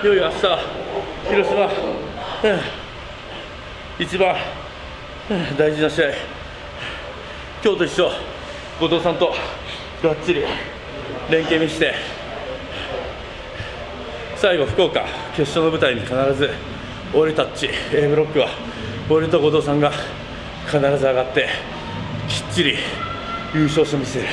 いよいよ明日広島、一番、大事な試合。今日と一緒後藤さんとがっちり連携見して。最後福岡決勝の舞台に必ず俺たちチ A ブロックは俺と後藤さんが必ず上がってきっちり優勝してみせる。